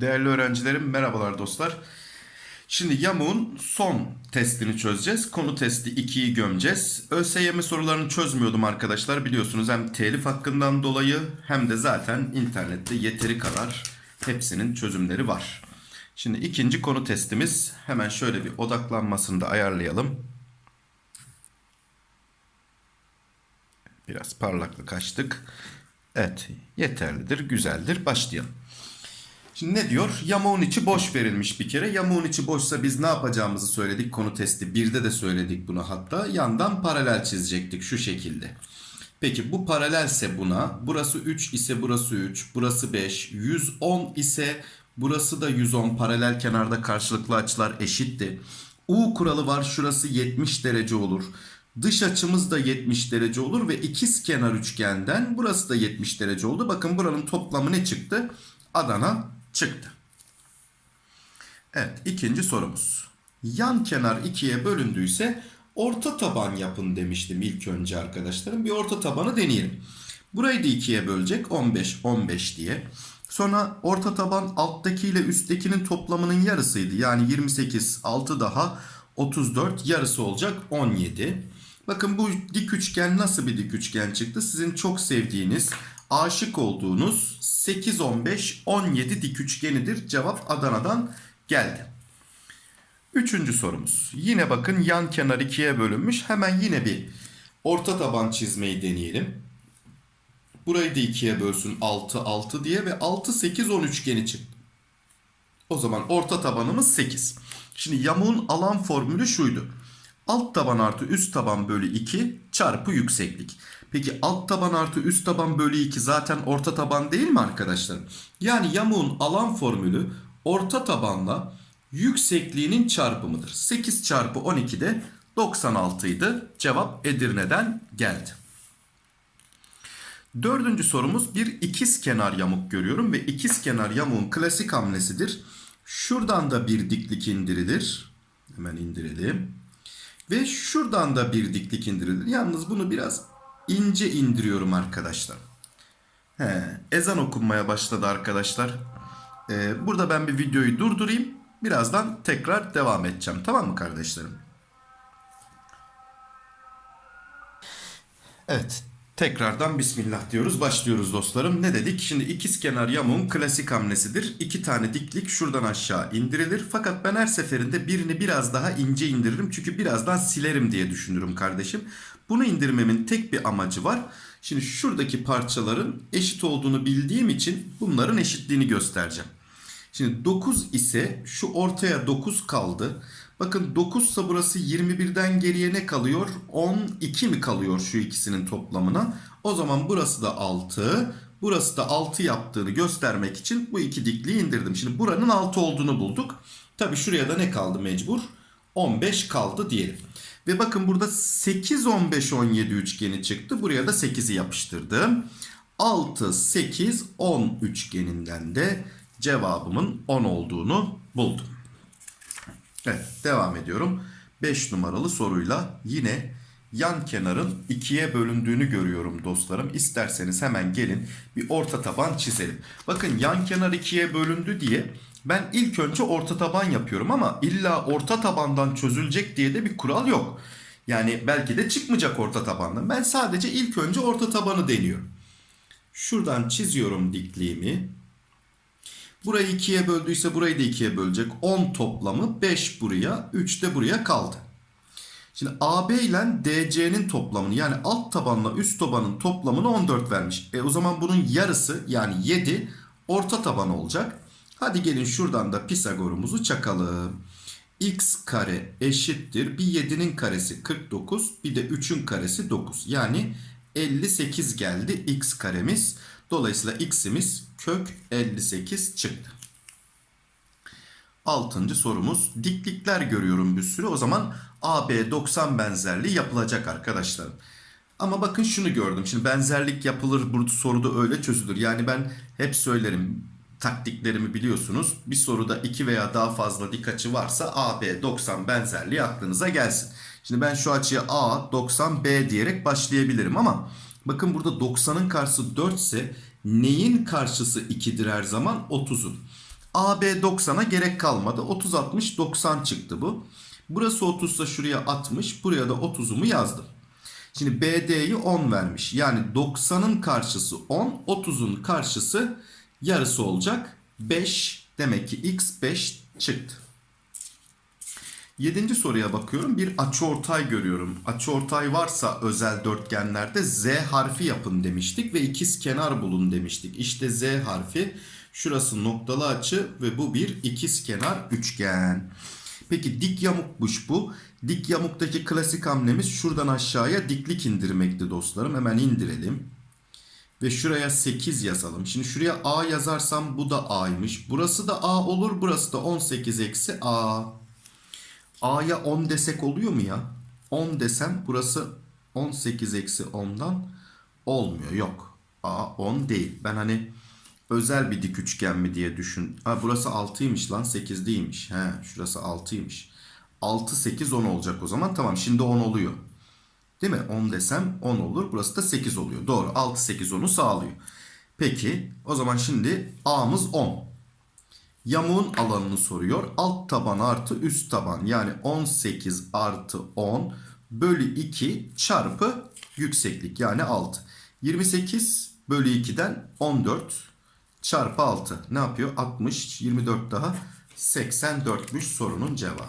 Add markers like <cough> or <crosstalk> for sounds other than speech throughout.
Değerli öğrencilerim merhabalar dostlar. Şimdi yamuğun son testini çözeceğiz. Konu testi 2'yi gömeceğiz. ÖSYM sorularını çözmüyordum arkadaşlar. Biliyorsunuz hem telif hakkından dolayı hem de zaten internette yeteri kadar hepsinin çözümleri var. Şimdi ikinci konu testimiz hemen şöyle bir odaklanmasını da ayarlayalım. Biraz parlaklık açtık. Evet yeterlidir güzeldir başlayalım. Şimdi ne diyor? Yamuğun içi boş verilmiş bir kere. Yamuğun içi boşsa biz ne yapacağımızı söyledik. Konu testi 1'de de söyledik bunu hatta. Yandan paralel çizecektik şu şekilde. Peki bu paralelse buna. Burası 3 ise burası 3. Burası 5. 110 ise burası da 110. Paralel kenarda karşılıklı açılar eşitti. U kuralı var. Şurası 70 derece olur. Dış açımız da 70 derece olur ve ikiz kenar üçgenden burası da 70 derece oldu. Bakın buranın toplamı ne çıktı? Adana çıktı. Evet ikinci sorumuz. Yan kenar ikiye bölündüyse orta taban yapın demiştim ilk önce arkadaşlarım. Bir orta tabanı deneyelim. Burayı da ikiye bölecek 15 15 diye. Sonra orta taban alttaki ile üsttekinin toplamının yarısıydı. Yani 28 6 daha 34 yarısı olacak 17. Bakın bu dik üçgen nasıl bir dik üçgen çıktı? Sizin çok sevdiğiniz, aşık olduğunuz 8, 15, 17 dik üçgenidir. Cevap Adana'dan geldi. Üçüncü sorumuz. Yine bakın yan kenar ikiye bölünmüş. Hemen yine bir orta taban çizmeyi deneyelim. Burayı da ikiye bölsün 6, 6 diye ve 6, 8, 10 üçgeni çıktı. O zaman orta tabanımız 8. Şimdi yamuğun alan formülü şuydu. Alt taban artı üst taban bölü 2 çarpı yükseklik. Peki alt taban artı üst taban bölü 2 zaten orta taban değil mi arkadaşlar? Yani yamuğun alan formülü orta tabanla yüksekliğinin çarpımıdır. 8 çarpı 12 de 96 idi. Cevap Edirne'den geldi. Dördüncü sorumuz bir ikiz kenar yamuk görüyorum ve ikiz kenar yamuğun klasik hamlesidir. Şuradan da bir diklik indirilir. Hemen indirelim. Ve şuradan da bir diklik indirilir. Yalnız bunu biraz ince indiriyorum arkadaşlar. He, ezan okunmaya başladı arkadaşlar. Ee, burada ben bir videoyu durdurayım. Birazdan tekrar devam edeceğim. Tamam mı kardeşlerim? Evet. Tekrardan Bismillah diyoruz. Başlıyoruz dostlarım. Ne dedik? Şimdi ikiz kenar yamuğun klasik hamlesidir. İki tane diklik şuradan aşağı indirilir. Fakat ben her seferinde birini biraz daha ince indiririm. Çünkü birazdan silerim diye düşünürüm kardeşim. Bunu indirmemin tek bir amacı var. Şimdi şuradaki parçaların eşit olduğunu bildiğim için bunların eşitliğini göstereceğim. Şimdi 9 ise şu ortaya 9 kaldı. Bakın 9 ise burası 21'den geriye ne kalıyor? 12 mi kalıyor şu ikisinin toplamına? O zaman burası da 6. Burası da 6 yaptığını göstermek için bu iki dikliği indirdim. Şimdi buranın 6 olduğunu bulduk. Tabi şuraya da ne kaldı mecbur? 15 kaldı diyelim. Ve bakın burada 8, 15, 17 üçgeni çıktı. Buraya da 8'i yapıştırdım. 6, 8, 10 üçgeninden de cevabımın 10 olduğunu buldum. Evet devam ediyorum. 5 numaralı soruyla yine yan kenarın ikiye bölündüğünü görüyorum dostlarım. İsterseniz hemen gelin bir orta taban çizelim. Bakın yan kenar ikiye bölündü diye ben ilk önce orta taban yapıyorum ama illa orta tabandan çözülecek diye de bir kural yok. Yani belki de çıkmayacak orta tabandan. Ben sadece ilk önce orta tabanı deniyorum. Şuradan çiziyorum dikliğimi. Burayı ikiye böldüyse burayı da ikiye bölecek. 10 toplamı 5 buraya 3 de buraya kaldı. Şimdi AB ile DC'nin toplamını yani alt tabanla üst tabanın toplamını 14 vermiş. E o zaman bunun yarısı yani 7 orta taban olacak. Hadi gelin şuradan da Pisagor'umuzu çakalım. X kare eşittir. Bir 7'nin karesi 49 bir de 3'ün karesi 9. Yani 58 geldi x karemiz. Dolayısıyla x'imiz kök 58 çıktı. Altıncı sorumuz. Diklikler görüyorum bir sürü. O zaman AB 90 benzerliği yapılacak arkadaşlarım. Ama bakın şunu gördüm. Şimdi benzerlik yapılır bu soruda öyle çözülür. Yani ben hep söylerim taktiklerimi biliyorsunuz. Bir soruda 2 veya daha fazla dik açı varsa AB 90 benzerliği aklınıza gelsin. Şimdi ben şu açıya A 90 B diyerek başlayabilirim ama bakın burada 90'ın karşısı 4 ise neyin karşısı 2'dir her zaman? 30'un. AB 90'a gerek kalmadı. 30 60 90 çıktı bu. Burası 30 ise şuraya 60, buraya da 30'umu yazdım. Şimdi BD'yi 10 vermiş. Yani 90'ın karşısı 10, 30'un karşısı yarısı olacak. 5 demek ki x 5 çıktı. Yedinci soruya bakıyorum. Bir açıortay görüyorum. Açıortay varsa özel dörtgenlerde z harfi yapın demiştik ve ikiz kenar bulun demiştik. İşte z harfi şurası noktalı açı ve bu bir ikiz kenar üçgen. Peki dik yamukmuş bu. Dik yamuktaki klasik hamlemiz şuradan aşağıya diklik indirmekti dostlarım. Hemen indirelim. Ve şuraya 8 yazalım. Şimdi şuraya A yazarsam bu da A'ymış. Burası da A olur. Burası da 18 eksi A. A'ya 10 desek oluyor mu ya? 10 desem burası 18 eksi 10'dan olmuyor. Yok. A 10 değil. Ben hani özel bir dik üçgen mi diye düşün. Ha burası 6'ymış lan 8 değilmiş. He şurası 6'ymış. 6 8 10 olacak o zaman. Tamam şimdi 10 oluyor. Değil mi? 10 desem 10 olur. Burası da 8 oluyor. Doğru. 6 8 10'u sağlıyor. Peki o zaman şimdi A'mız 10. Yamuğun alanını soruyor. Alt taban artı üst taban yani 18 artı 10 bölü 2 çarpı yükseklik yani 6. 28 bölü 2'den 14 çarpı 6 ne yapıyor? 60 24 daha 84'müş sorunun cevabı.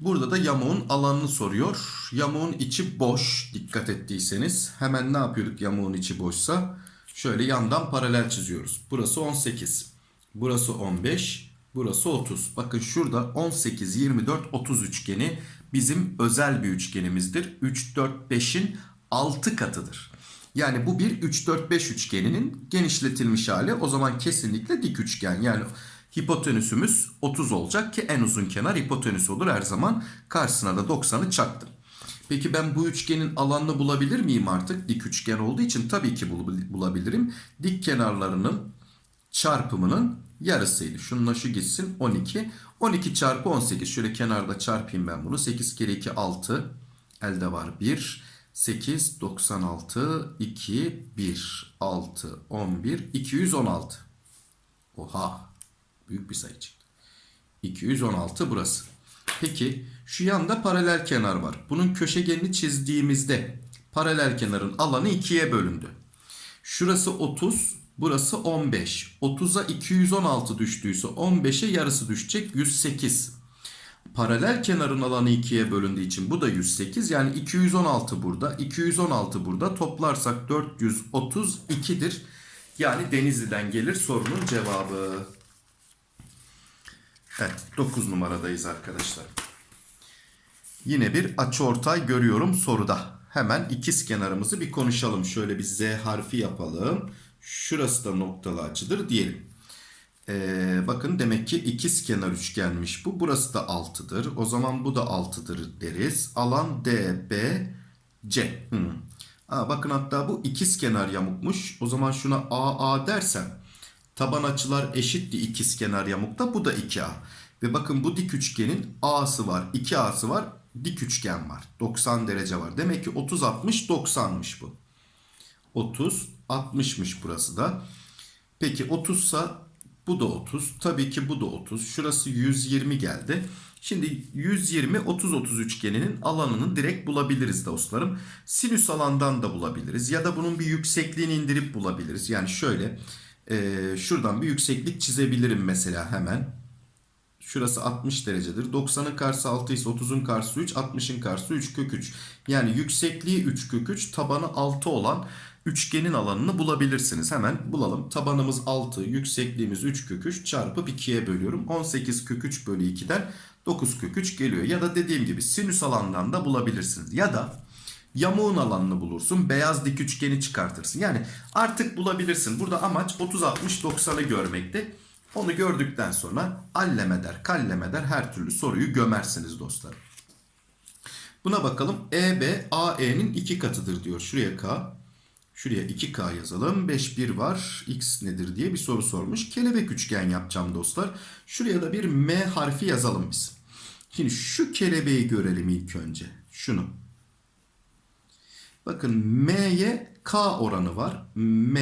Burada da yamuğun alanını soruyor. Yamuğun içi boş dikkat ettiyseniz. Hemen ne yapıyorduk yamuğun içi boşsa? Şöyle yandan paralel çiziyoruz. Burası 18. Burası 15. Burası 30. Bakın şurada 18, 24, 30 üçgeni bizim özel bir üçgenimizdir. 3, 4, 5'in 6 katıdır. Yani bu bir 3, 4, 5 üçgeninin genişletilmiş hali. O zaman kesinlikle dik üçgen. Yani hipotenüsümüz 30 olacak ki en uzun kenar hipotenüs olur her zaman. Karşısına da 90'ı çaktım. Peki ben bu üçgenin alanını bulabilir miyim artık? Dik üçgen olduğu için tabii ki bulabilirim. Dik kenarlarının çarpımının yarısıydı. Şununla şu gitsin 12. 12 çarpı 18. Şöyle kenarda çarpayım ben bunu. 8 kere 2 6. Elde var 1. 8, 96, 2, 1, 6, 11, 216. Oha. Büyük bir sayı çıktı. 216 burası. Peki şu yanda paralel kenar var. Bunun köşegenini çizdiğimizde paralel kenarın alanı ikiye bölündü. Şurası 30, burası 15. 30'a 216 düştüyse 15'e yarısı düşecek 108. Paralel kenarın alanı ikiye bölündüğü için bu da 108. Yani 216 burada, 216 burada. Toplarsak 432'dir. Yani Denizli'den gelir sorunun cevabı. Evet 9 numaradayız arkadaşlar. Yine bir açıortay görüyorum soruda. Hemen ikiz kenarımızı bir konuşalım. Şöyle bir Z harfi yapalım. Şurası da noktalı açıdır diyelim. Ee, bakın demek ki ikiz kenar üçgenmiş bu. Burası da 6'dır. O zaman bu da 6'dır deriz. Alan DBC. Hmm. Aa, bakın hatta bu ikiz kenar yamukmuş. O zaman şuna AA dersem taban açılar eşitti ikiz kenar yamukta. Bu da 2A. Ve bakın bu dik üçgenin A'sı var, 2A'sı var, dik üçgen var. 90 derece var. Demek ki 30 60 90'mış bu. 30 60'mış burası da. Peki 30 sa bu da 30. Tabii ki bu da 30. Şurası 120 geldi. Şimdi 120 30 30 üçgeninin alanını direkt bulabiliriz dostlarım. Sinüs alandan da bulabiliriz ya da bunun bir yüksekliğini indirip bulabiliriz. Yani şöyle e, şuradan bir yükseklik çizebilirim mesela hemen. Şurası 60 derecedir. 90'ın karşısı 6 ise 30'un karşısı 3, 60'ın karşısı 3 kök 3. Yani yüksekliği 3 kök 3, tabanı 6 olan üçgenin alanını bulabilirsiniz. Hemen bulalım. Tabanımız 6, yüksekliğimiz 3 kök 3 çarpıp 2'ye bölüyorum. 18 kök 3 bölü 2'den 9 kök 3 geliyor. Ya da dediğim gibi sinüs alandan da bulabilirsiniz. Ya da yamuğun alanını bulursun. Beyaz dik üçgeni çıkartırsın. Yani artık bulabilirsin. Burada amaç 30, 60, 90'ı görmekte. Onu gördükten sonra allemeder, kallemeder her türlü soruyu gömersiniz dostlarım. Buna bakalım. EB AE'nin iki katıdır diyor. Şuraya K. Şuraya 2K yazalım. 5 1 var. X nedir diye bir soru sormuş. Kelebek üçgen yapacağım dostlar. Şuraya da bir M harfi yazalım biz. Şimdi şu kelebeği görelim ilk önce. Şunu. Bakın m'ye k oranı var. m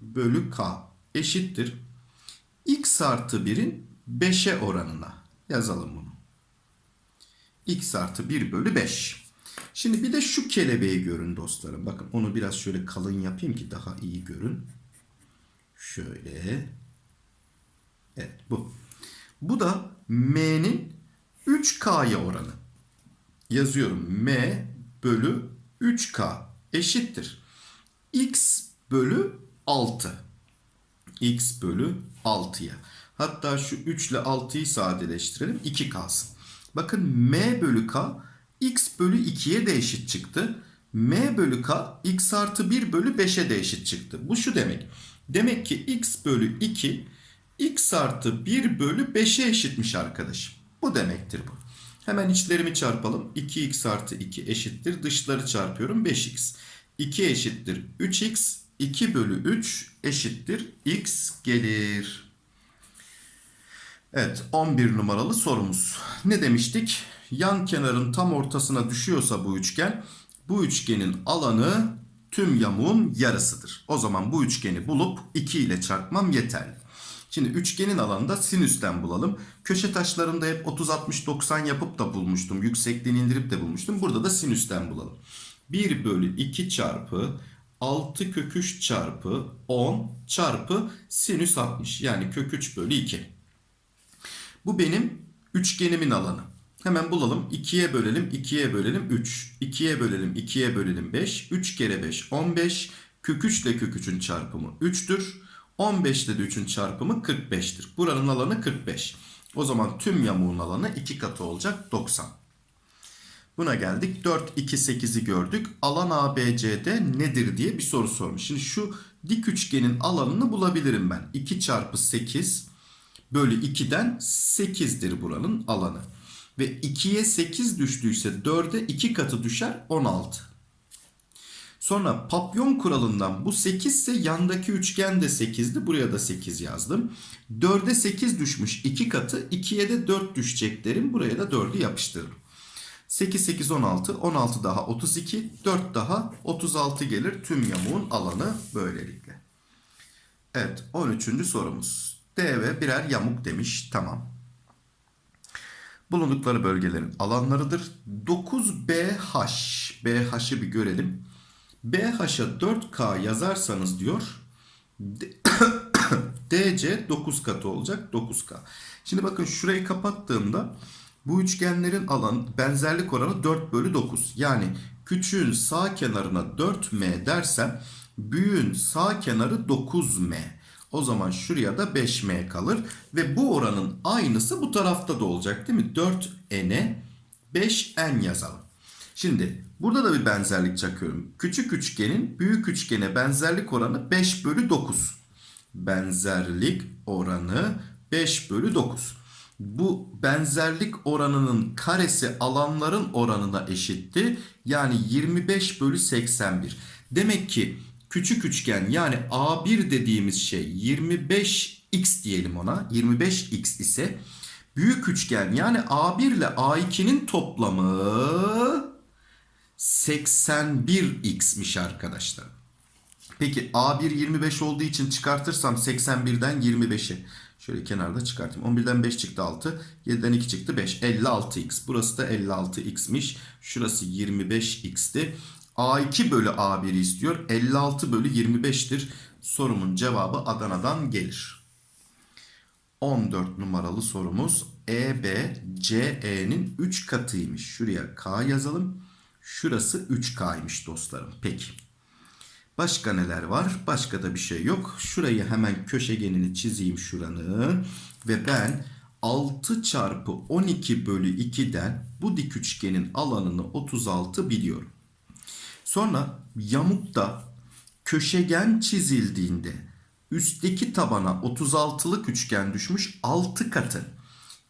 bölü k eşittir. X artı 1'in 5'e oranına. Yazalım bunu. x artı 1 bölü 5. Şimdi bir de şu kelebeği görün dostlarım. Bakın onu biraz şöyle kalın yapayım ki daha iyi görün. Şöyle. Evet bu. Bu da m'nin 3k'ya oranı. Yazıyorum m bölü 3k eşittir. x bölü 6. x bölü 6'ya. Hatta şu 3 ile 6'yı sadeleştirelim. 2 kalsın. Bakın m bölü k x bölü 2'ye de eşit çıktı. m bölü k x artı 1 bölü 5'e de eşit çıktı. Bu şu demek. Demek ki x bölü 2 x artı 1 bölü 5'e eşitmiş arkadaşım. Bu demektir bu. Hemen içlerimi çarpalım. 2x artı 2 eşittir. Dışları çarpıyorum 5x. 2 eşittir 3x. 2 bölü 3 eşittir x gelir. Evet 11 numaralı sorumuz. Ne demiştik? Yan kenarın tam ortasına düşüyorsa bu üçgen bu üçgenin alanı tüm yamuğun yarısıdır. O zaman bu üçgeni bulup 2 ile çarpmam yeterli. Şimdi üçgenin alanında sinüsten bulalım. Köşe taşlarında hep 30 60 90 yapıp da bulmuştum. Yüksekliğini indirip de bulmuştum. Burada da sinüsten bulalım. 1 bölü 2 çarpı 6 kök 3 çarpı 10 çarpı sinüs 60. Yani kök 3 bölü 2. Bu benim üçgenimin alanı. Hemen bulalım. 2'ye bölelim. 2'ye bölelim 3. 2'ye bölelim. 2'ye bölelim 5. 3 kere 5 15. Kök 3 ile kök 3'ün çarpımı 3'tür. 15 ile de 3'ün çarpımı 45'tir. Buranın alanı 45. O zaman tüm yamuğun alanı 2 katı olacak 90. Buna geldik. 4, 2, 8'i gördük. Alan ABCD nedir diye bir soru sormuş. Şimdi şu dik üçgenin alanını bulabilirim ben. 2 çarpı 8 bölü 2'den 8'dir buranın alanı. Ve 2'ye 8 düştüyse 4'e 2 katı düşer 16. Sonra papyon kuralından bu 8 ise yandaki üçgen de 8'di. Buraya da 8 yazdım. 4'e 8 düşmüş 2 katı. 2'ye de 4 düşecek derim. Buraya da 4'ü yapıştırırım. 8, 8, 16. 16 daha 32. 4 daha 36 gelir. Tüm yamuğun alanı böylelikle. Evet 13. sorumuz. D ve birer yamuk demiş. Tamam. Bulundukları bölgelerin alanlarıdır. 9BH. BH'ı bir görelim. BH'a 4K yazarsanız diyor DC <coughs> 9 katı olacak 9K. Şimdi bakın şurayı kapattığımda bu üçgenlerin alan benzerlik oranı 4 bölü 9. Yani küçüğün sağ kenarına 4M dersem büyüğün sağ kenarı 9M. O zaman şuraya da 5M kalır. Ve bu oranın aynısı bu tarafta da olacak değil mi? 4N'e 5N yazalım. Şimdi burada da bir benzerlik çakıyorum. Küçük üçgenin büyük üçgene benzerlik oranı 5 bölü 9. Benzerlik oranı 5 bölü 9. Bu benzerlik oranının karesi alanların oranına eşitti. Yani 25 bölü 81. Demek ki küçük üçgen yani A1 dediğimiz şey 25x diyelim ona. 25x ise büyük üçgen yani A1 ile A2'nin toplamı 81x'miş arkadaşlar. Peki A1 25 olduğu için çıkartırsam 81'den 25'i. Şöyle kenarda çıkartayım. 11'den 5 çıktı 6. 7'den 2 çıktı 5. 56x. Burası da 56x'miş. Şurası 25x'ti. A2 bölü A1 istiyor. 56 bölü 25'tir. Sorumun cevabı Adana'dan gelir. 14 numaralı sorumuz EB CE'nin 3 katıymış. Şuraya K yazalım. Şurası 3K'ymış dostlarım. Peki. Başka neler var? Başka da bir şey yok. Şurayı hemen köşegenini çizeyim şuranın. Ve ben 6 çarpı 12 bölü 2'den bu dik üçgenin alanını 36 biliyorum. Sonra yamukta köşegen çizildiğinde üstteki tabana 36'lık üçgen düşmüş 6 katı.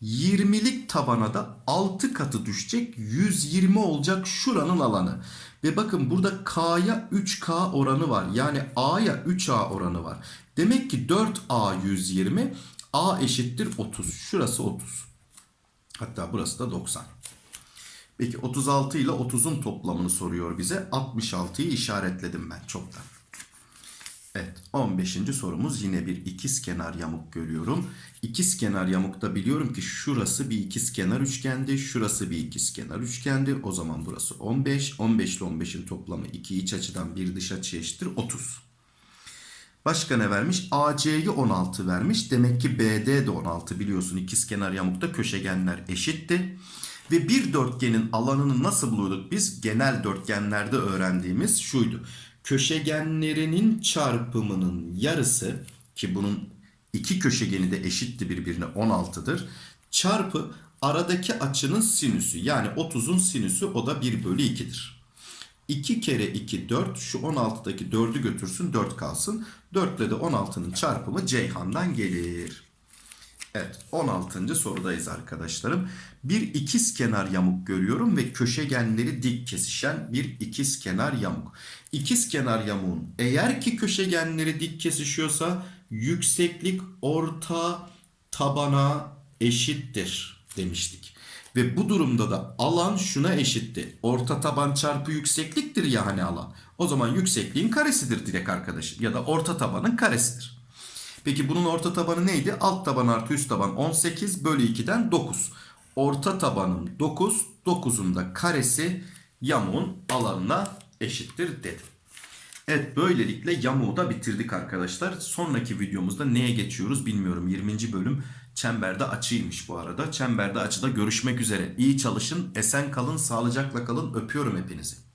20'lik tabana da 6 katı düşecek 120 olacak şuranın alanı. Ve bakın burada K'ya 3K oranı var. Yani A'ya 3A oranı var. Demek ki 4A 120 A eşittir 30. Şurası 30. Hatta burası da 90. Peki 36 ile 30'un toplamını soruyor bize. 66'yı işaretledim ben çoktan. Evet 15. sorumuz yine bir ikizkenar yamuk görüyorum. İkizkenar yamukta biliyorum ki şurası bir ikizkenar üçgendi. Şurası bir ikizkenar üçgendi. O zaman burası 15. 15 ile 15'in toplamı iki iç açıdan bir dış açı eşittir 30. Başka ne vermiş? AC'yi 16 vermiş. Demek ki BD de 16 biliyorsun. İkizkenar yamukta köşegenler eşitti. Ve bir dörtgenin alanını nasıl buluyorduk biz? Genel dörtgenlerde öğrendiğimiz şuydu. Köşegenlerinin çarpımının yarısı ki bunun iki köşegeni de eşitti birbirine 16'dır. Çarpı aradaki açının sinüsü yani 30'un sinüsü o da 1 bölü 2'dir. 2 kere 2 4 şu 16'daki 4'ü götürsün 4 kalsın. 4 ile de 16'nın çarpımı Ceyhan'dan gelir. Evet 16. sorudayız arkadaşlarım. Bir ikiz kenar yamuk görüyorum ve köşegenleri dik kesişen bir ikiz kenar yamuk. İkiz kenar yamuğun eğer ki köşegenleri dik kesişiyorsa yükseklik orta tabana eşittir demiştik. Ve bu durumda da alan şuna eşitti. Orta taban çarpı yüksekliktir ya hani alan. O zaman yüksekliğin karesidir direkt arkadaşım. Ya da orta tabanın karesidir. Peki bunun orta tabanı neydi? Alt taban artı üst taban 18 bölü 2'den 9. Orta tabanım 9. 9'un da karesi yamuğun alanına eşittir dedim. Evet böylelikle yamuğu da bitirdik arkadaşlar. Sonraki videomuzda neye geçiyoruz bilmiyorum. 20. bölüm çemberde açıymış bu arada. Çemberde açıda görüşmek üzere. İyi çalışın, esen kalın, sağlıcakla kalın. Öpüyorum hepinizi.